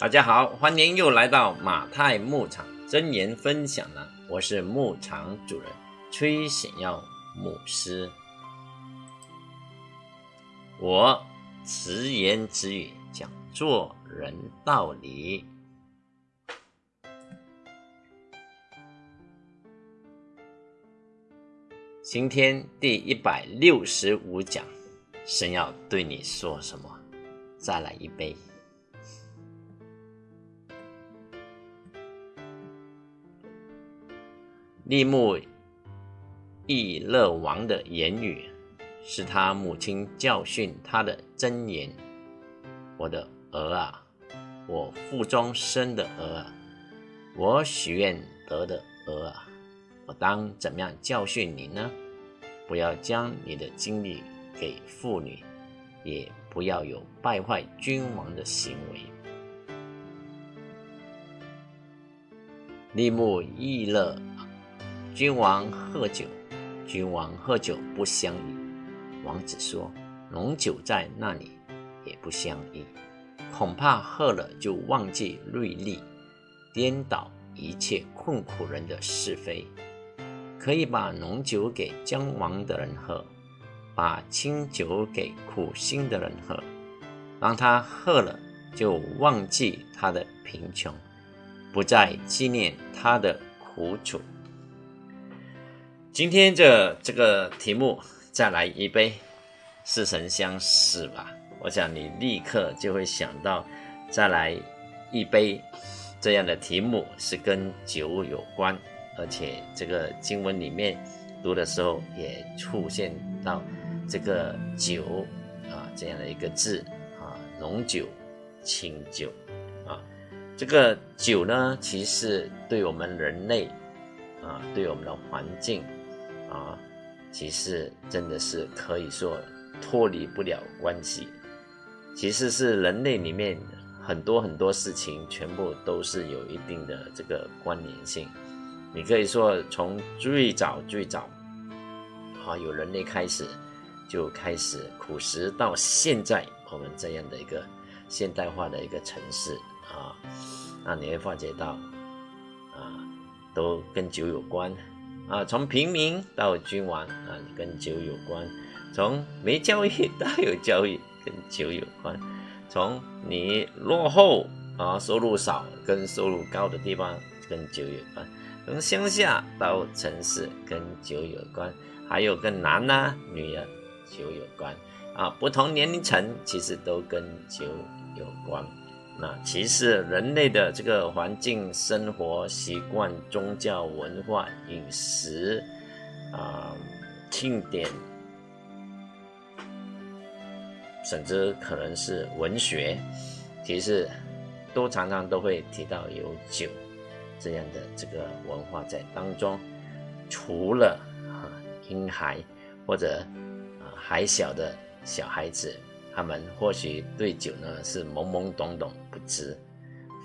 大家好，欢迎又来到马太牧场真言分享了。我是牧场主人崔显耀牧师。我直言直语讲做人道理。今天第一百六十五讲，神要对你说什么？再来一杯。利木易勒王的言语，是他母亲教训他的箴言。我的儿啊，我腹中生的儿啊，我许愿得的儿啊，我当怎么样教训你呢？不要将你的精力给妇女，也不要有败坏君王的行为。利木易勒。君王喝酒，君王喝酒不相宜。王子说：“浓酒在那里也不相宜，恐怕喝了就忘记锐利，颠倒一切困苦人的是非。可以把浓酒给将亡的人喝，把清酒给苦心的人喝，让他喝了就忘记他的贫穷，不再纪念他的苦楚。”今天这这个题目，再来一杯，似曾相识吧？我想你立刻就会想到，再来一杯这样的题目是跟酒有关，而且这个经文里面读的时候也出现到这个酒啊这样的一个字啊，浓酒、清酒啊，这个酒呢，其实对我们人类啊，对我们的环境。其实真的是可以说脱离不了关系。其实是人类里面很多很多事情，全部都是有一定的这个关联性。你可以说从最早最早，啊，有人类开始就开始苦食，到现在我们这样的一个现代化的一个城市啊，那你会发觉到啊，都跟酒有关。啊，从平民到君王啊，跟酒有关；从没教育到有教育，跟酒有关；从你落后啊，收入少，跟收入高的地方跟酒有关；从乡下到城市跟酒有关；还有跟男呐、女人酒有关。啊，不同年龄层其实都跟酒有关。那其实人类的这个环境、生活习惯、宗教文化、饮食啊、庆典，甚至可能是文学，其实都常常都会提到有酒这样的这个文化在当中。除了啊婴孩或者啊还小的小孩子。他们或许对酒呢是懵懵懂懂不知，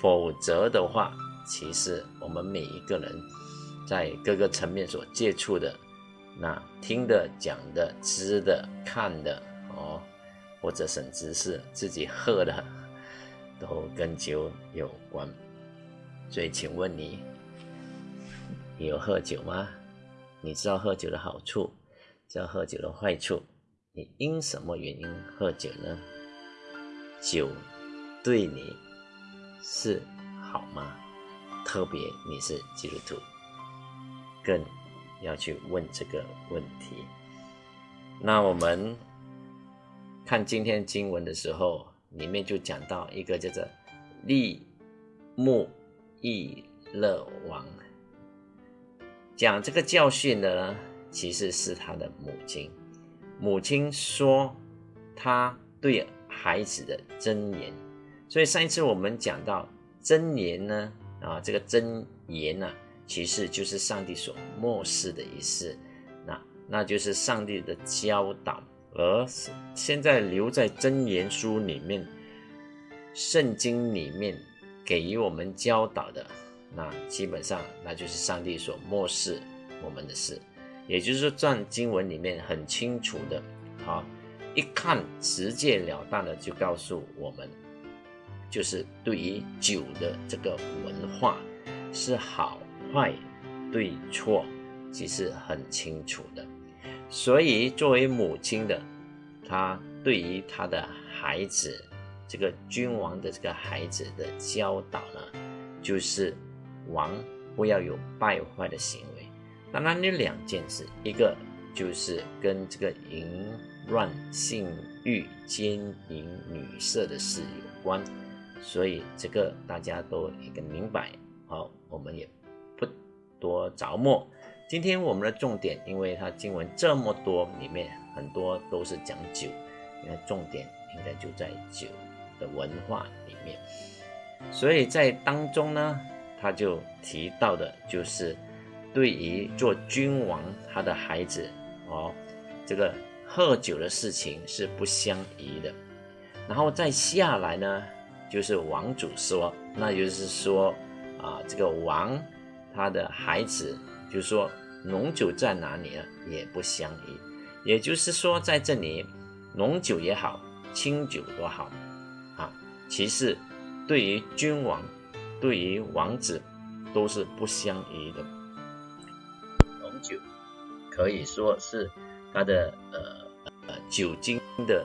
否则的话，其实我们每一个人在各个层面所接触的，那听的、讲的、知的、看的哦，或者甚至是自己喝的，都跟酒有关。所以，请问你，你有喝酒吗？你知道喝酒的好处，知道喝酒的坏处？你因什么原因喝酒呢？酒对你是好吗？特别你是基督徒，更要去问这个问题。那我们看今天经文的时候，里面就讲到一个叫做利木易勒王，讲这个教训的呢，其实是他的母亲。母亲说，他对孩子的真言。所以上一次我们讲到真言呢，啊，这个真言呢，其实就是上帝所漠视的一事，那那就是上帝的教导。而现在留在真言书里面，圣经里面给予我们教导的，那基本上那就是上帝所漠视我们的事。也就是说，在经文里面很清楚的，啊，一看直截了当的就告诉我们，就是对于酒的这个文化是好坏对错，其实很清楚的。所以作为母亲的，她对于她的孩子，这个君王的这个孩子的教导呢，就是王不要有败坏的行为。当然有两件事，一个就是跟这个淫乱、性欲、奸淫、女色的事有关，所以这个大家都一个明白。好，我们也不多着墨。今天我们的重点，因为它经文这么多，里面很多都是讲酒，那重点应该就在酒的文化里面。所以在当中呢，他就提到的就是。对于做君王，他的孩子哦，这个喝酒的事情是不相宜的。然后再下来呢，就是王主说，那就是说啊，这个王他的孩子，就是说浓酒在哪里呢，也不相宜。也就是说，在这里浓酒也好，清酒都好啊，其实对于君王，对于王子都是不相宜的。酒可以说是它的呃呃酒精的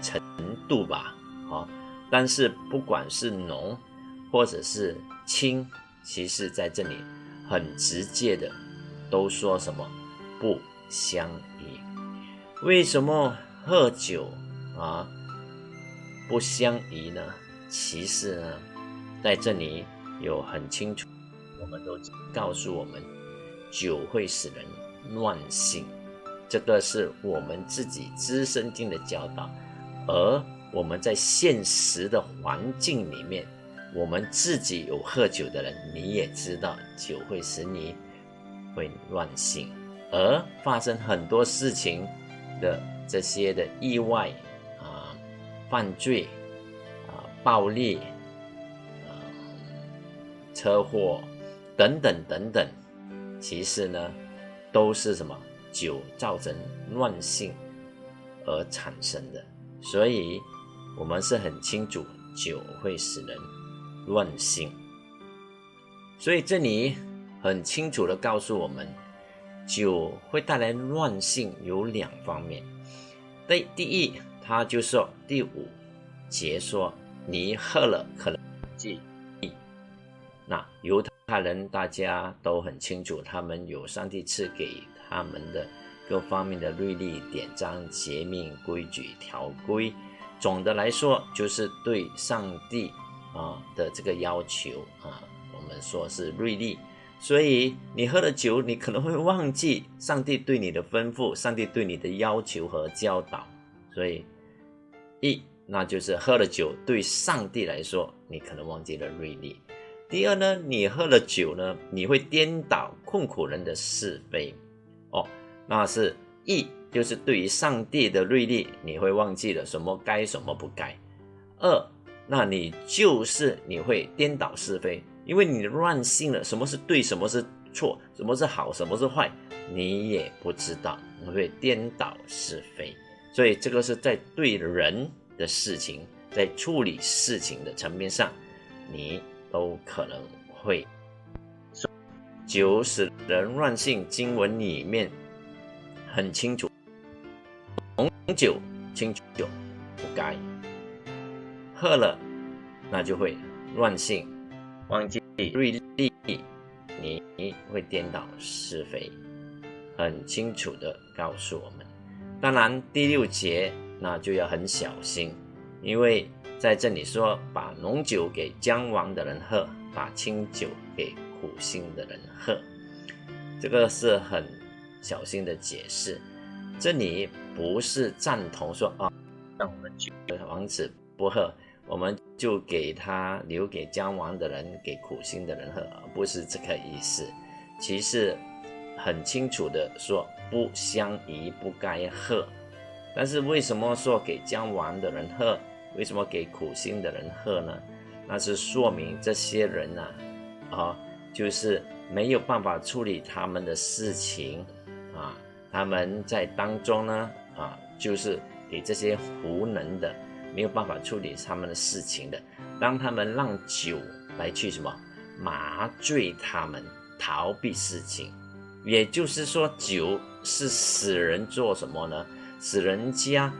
程度吧，好，但是不管是浓或者是清，其实在这里很直接的都说什么不相宜。为什么喝酒啊不相宜呢？其实呢，在这里有很清楚，我们都告诉我们。酒会使人乱性，这个是我们自己资深经的教导。而我们在现实的环境里面，我们自己有喝酒的人，你也知道酒会使你会乱性，而发生很多事情的这些的意外啊、犯罪啊、暴力啊、车祸等等等等。其实呢，都是什么酒造成乱性而产生的，所以我们是很清楚酒会使人乱性。所以这里很清楚的告诉我们，酒会带来乱性有两方面。第第一，他就说第五节说，你喝了可能记，那犹太。人大家都很清楚，他们有上帝赐给他们的各方面的律例、典章、节命、规矩、条规。总的来说，就是对上帝啊的这个要求啊，我们说是律例。所以你喝了酒，你可能会忘记上帝对你的吩咐，上帝对你的要求和教导。所以一，那就是喝了酒，对上帝来说，你可能忘记了律例。第二呢，你喝了酒呢，你会颠倒困苦人的是非，哦，那是一，就是对于上帝的律例，你会忘记了什么该什么不该。二，那你就是你会颠倒是非，因为你乱性了，什么是对，什么是错，什么是好，什么是坏，你也不知道，你会颠倒是非。所以这个是在对人的事情，在处理事情的层面上，你。都可能会酒使人乱性，经文里面很清楚，红酒、清酒不该喝了，那就会乱性，忘记锐利，你会颠倒是非，很清楚的告诉我们。当然第六节那就要很小心，因为。在这里说，把浓酒给将亡的人喝，把清酒给苦心的人喝，这个是很小心的解释。这里不是赞同说啊，让我们酒王子不喝，我们就给他留给将亡的人，给苦心的人喝，不是这个意思。其实很清楚的说，不相宜，不该喝。但是为什么说给将亡的人喝？为什么给苦心的人喝呢？那是说明这些人呐，啊，就是没有办法处理他们的事情啊。他们在当中呢，啊，就是给这些无能的、没有办法处理他们的事情的，当他们让酒来去什么麻醉他们，逃避事情，也就是说，酒是使人做什么呢？使人家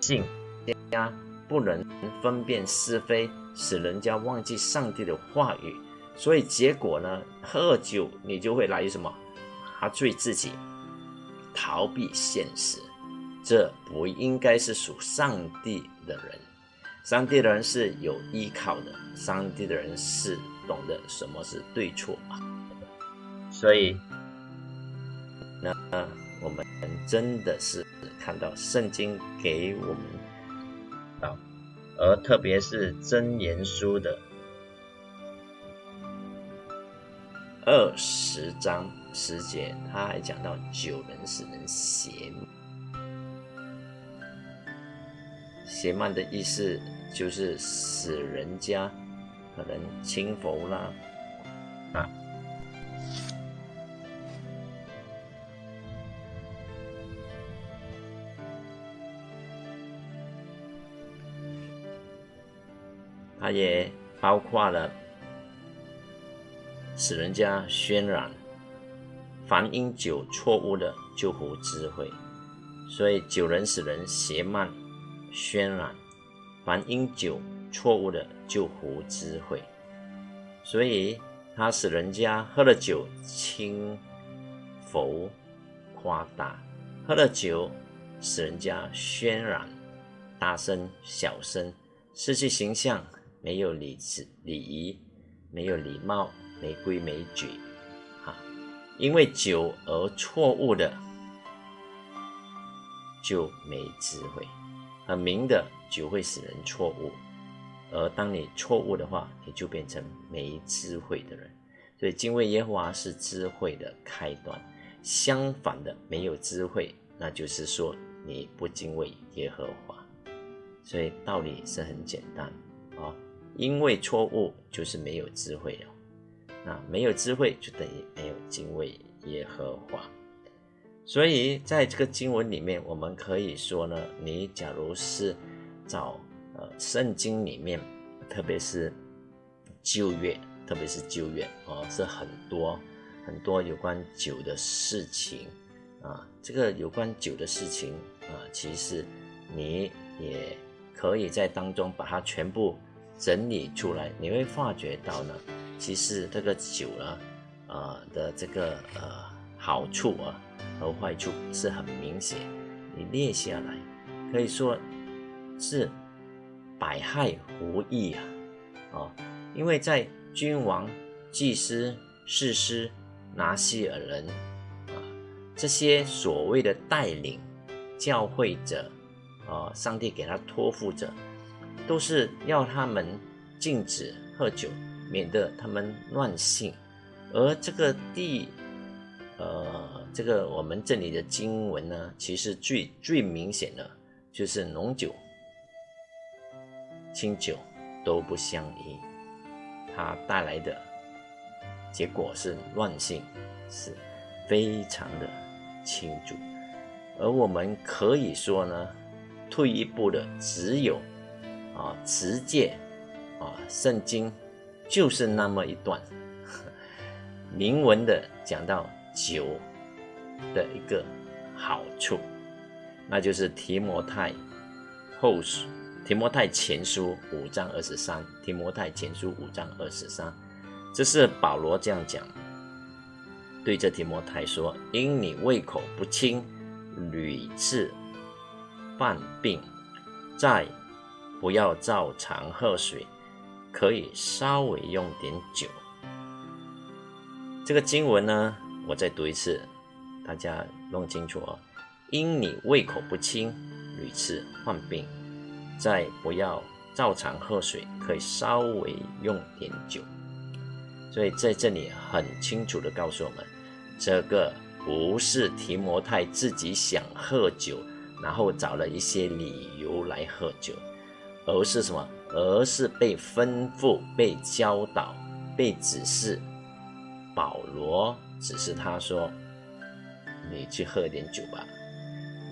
性家不能分辨是非，使人家忘记上帝的话语。所以结果呢，喝酒你就会来什么麻醉自己，逃避现实。这不应该是属上帝的人。上帝的人是有依靠的，上帝的人是懂得什么是对错啊。所以，那我们真的是看到圣经给我们，而特别是真言书的二十章十节，他还讲到九人使人邪。邪慢的意思就是使人家可能轻浮啦，啊，它也包括了使人家渲染，凡因酒错误的就无智慧，所以酒能使人邪慢。渲染，凡因酒错误的就胡智慧，所以他使人家喝了酒轻浮夸大，喝了酒使人家渲染大声小声，失去形象，没有礼制礼仪，没有礼貌，没规没矩，啊，因为酒而错误的就没智慧。很明的酒会使人错误，而当你错误的话，你就变成没智慧的人。所以敬畏耶和华是智慧的开端。相反的，没有智慧，那就是说你不敬畏耶和华。所以道理是很简单啊，因为错误就是没有智慧了。那没有智慧就等于没有敬畏耶和华。所以，在这个经文里面，我们可以说呢，你假如是找呃圣经里面，特别是旧约，特别是旧约哦，是很多很多有关酒的事情啊。这个有关酒的事情啊，其实你也可以在当中把它全部整理出来，你会发觉到呢，其实这个酒呢，呃的这个呃好处啊。和坏处是很明显，你列下来，可以说是百害无益啊！哦，因为在君王、祭司、士师、拿西尔人啊这些所谓的带领教会者啊，上帝给他托付者，都是要他们禁止喝酒，免得他们乱性，而这个第呃。这个我们这里的经文呢，其实最最明显的就是浓酒、清酒都不相宜，它带来的结果是乱性，是非常的清楚。而我们可以说呢，退一步的只有啊，持戒啊，圣经就是那么一段明文的讲到酒。的一个好处，那就是提摩太后书、提摩太前书五章二十三，提摩太前书五章二十三，这是保罗这样讲，对着提摩太说：“因你胃口不清，屡次犯病，在不要照常喝水，可以稍微用点酒。”这个经文呢，我再读一次。大家弄清楚哦，因你胃口不清，屡次患病，再不要照常喝水，可以稍微用点酒。所以在这里很清楚的告诉我们，这个不是提摩太自己想喝酒，然后找了一些理由来喝酒，而是什么？而是被吩咐、被教导、被指示。保罗指示他说。你去喝点酒吧，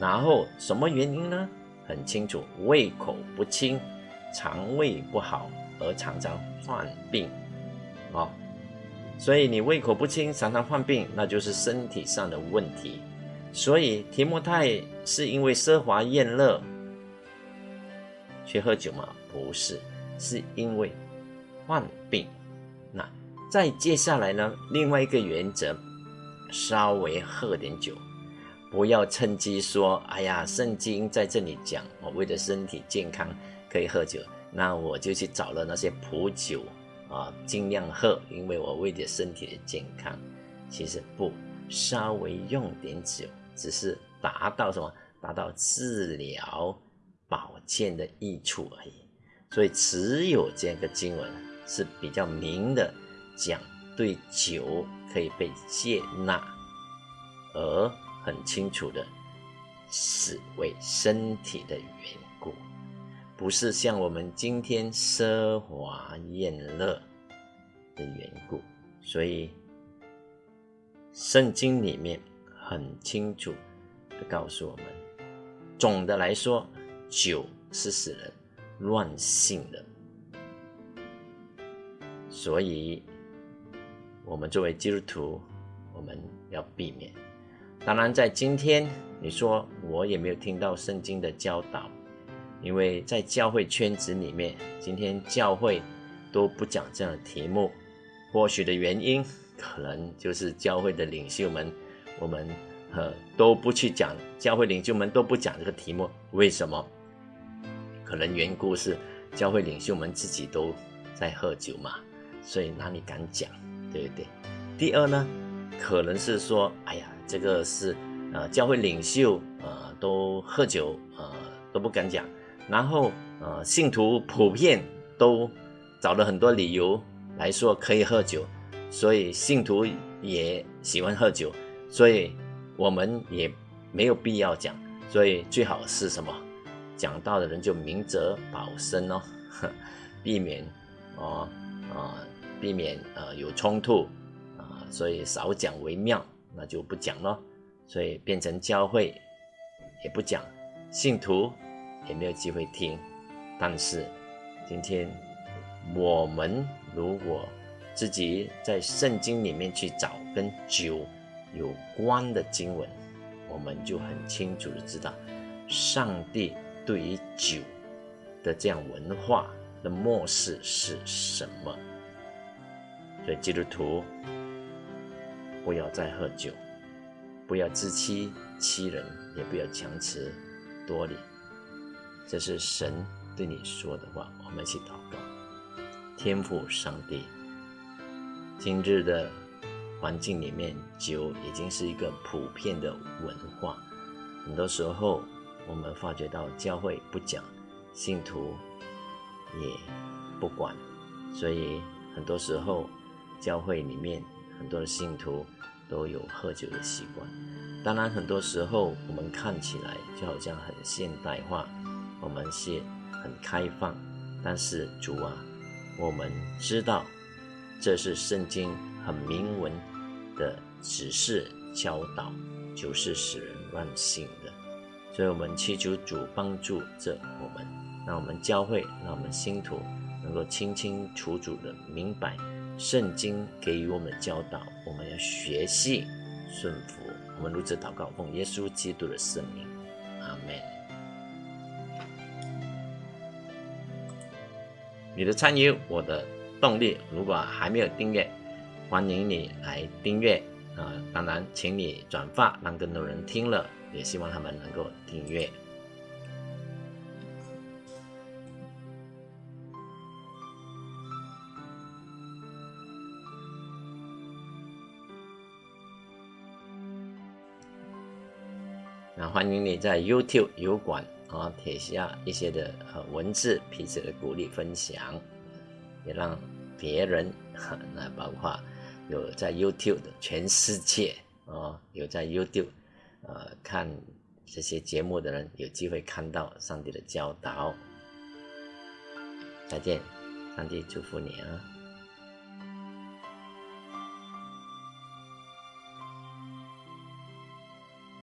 然后什么原因呢？很清楚，胃口不清，肠胃不好而常常患病，哦，所以你胃口不清，常常患病，那就是身体上的问题。所以提摩太是因为奢华宴乐去喝酒吗？不是，是因为患病。那再接下来呢？另外一个原则，稍微喝点酒，不要趁机说：“哎呀，圣经在这里讲，我为了身体健康可以喝酒，那我就去找了那些普酒啊，尽量喝，因为我为了身体的健康。”其实不，稍微用点酒。只是达到什么？达到治疗、保健的益处而已。所以只有这个经文是比较明的，讲对酒可以被接纳，而很清楚的是为身体的缘故，不是像我们今天奢华宴乐的缘故。所以圣经里面。很清楚的告诉我们，总的来说，酒是使人乱性的，所以，我们作为基督徒，我们要避免。当然，在今天，你说我也没有听到圣经的教导，因为在教会圈子里面，今天教会都不讲这样的题目，或许的原因，可能就是教会的领袖们。我们呃都不去讲，教会领袖们都不讲这个题目，为什么？可能缘故是教会领袖们自己都在喝酒嘛，所以哪里敢讲，对不对？第二呢，可能是说，哎呀，这个是呃教会领袖呃都喝酒呃都不敢讲，然后呃信徒普遍都找了很多理由来说可以喝酒，所以信徒也喜欢喝酒。所以，我们也没有必要讲，所以最好是什么？讲到的人就明哲保身哦，避免哦啊，避免呃有冲突啊，所以少讲为妙，那就不讲咯。所以变成教会也不讲，信徒也没有机会听。但是今天我们如果自己在圣经里面去找跟酒。有关的经文，我们就很清楚的知道，上帝对于酒的这样文化的漠视是什么。所以基督徒不要再喝酒，不要自欺欺人，也不要强词夺理。这是神对你说的话。我们一起祷告，天父上帝，今日的。环境里面，酒已经是一个普遍的文化。很多时候，我们发觉到教会不讲，信徒也不管，所以很多时候教会里面很多的信徒都有喝酒的习惯。当然，很多时候我们看起来就好像很现代化，我们是很开放，但是主啊，我们知道这是圣经很明文。的指示教导，就是使人乱性，所以我们祈求主帮助着我们，让我们教会，让我们信徒能够清清楚楚的明白圣经给予我们的教导，我们要学习顺服。我们如此祷告，奉耶稣基督的圣名，阿门。你的参与，我的动力。如果还没有订阅，欢迎你来订阅啊！当然，请你转发，让更多人听了，也希望他们能够订阅。那欢迎你在 YouTube 油管啊贴下一些的呃文字，彼此的鼓励分享，也让别人那包括。有在 YouTube 的全世界啊，有在 YouTube 呃看这些节目的人，有机会看到上帝的教导。再见，上帝祝福你啊！